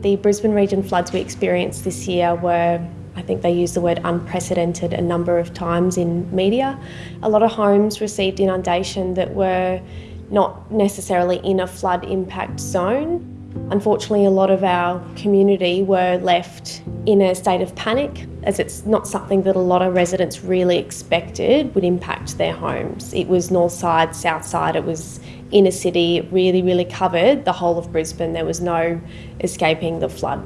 The Brisbane region floods we experienced this year were I think they used the word unprecedented a number of times in media. A lot of homes received inundation that were not necessarily in a flood impact zone. Unfortunately, a lot of our community were left in a state of panic as it's not something that a lot of residents really expected would impact their homes. It was north side, south side, it was inner city, it really, really covered the whole of Brisbane. There was no escaping the flood.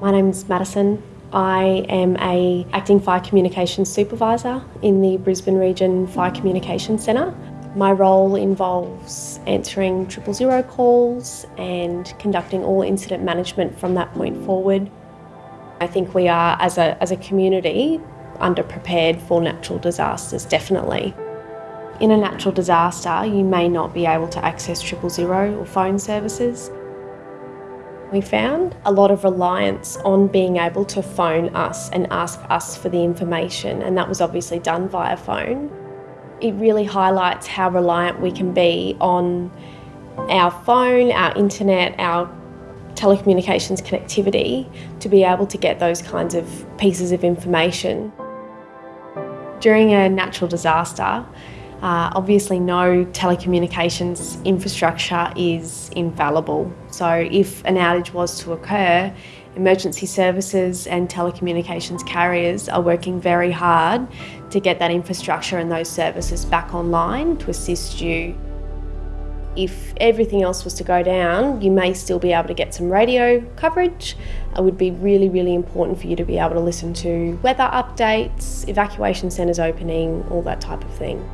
My name's Madison. I am a acting fire communications supervisor in the Brisbane Region Fire Communications Centre. My role involves answering triple zero calls and conducting all incident management from that point forward. I think we are, as a, as a community, underprepared for natural disasters, definitely. In a natural disaster, you may not be able to access triple zero or phone services. We found a lot of reliance on being able to phone us and ask us for the information, and that was obviously done via phone. It really highlights how reliant we can be on our phone, our internet, our telecommunications connectivity to be able to get those kinds of pieces of information. During a natural disaster, uh, obviously, no telecommunications infrastructure is infallible. So, if an outage was to occur, emergency services and telecommunications carriers are working very hard to get that infrastructure and those services back online to assist you. If everything else was to go down, you may still be able to get some radio coverage. It would be really, really important for you to be able to listen to weather updates, evacuation centres opening, all that type of thing.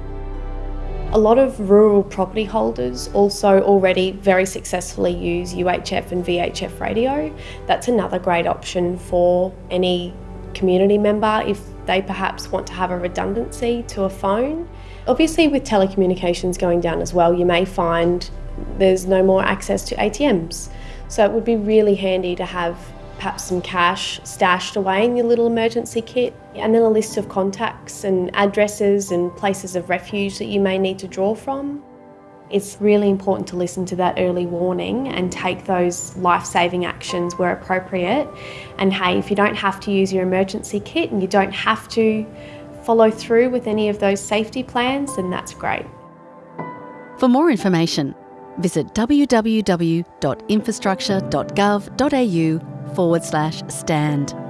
A lot of rural property holders also already very successfully use UHF and VHF radio. That's another great option for any community member if they perhaps want to have a redundancy to a phone. Obviously with telecommunications going down as well, you may find there's no more access to ATMs. So it would be really handy to have perhaps some cash stashed away in your little emergency kit, and then a list of contacts and addresses and places of refuge that you may need to draw from. It's really important to listen to that early warning and take those life-saving actions where appropriate. And hey, if you don't have to use your emergency kit and you don't have to follow through with any of those safety plans, then that's great. For more information, visit www.infrastructure.gov.au forward slash stand.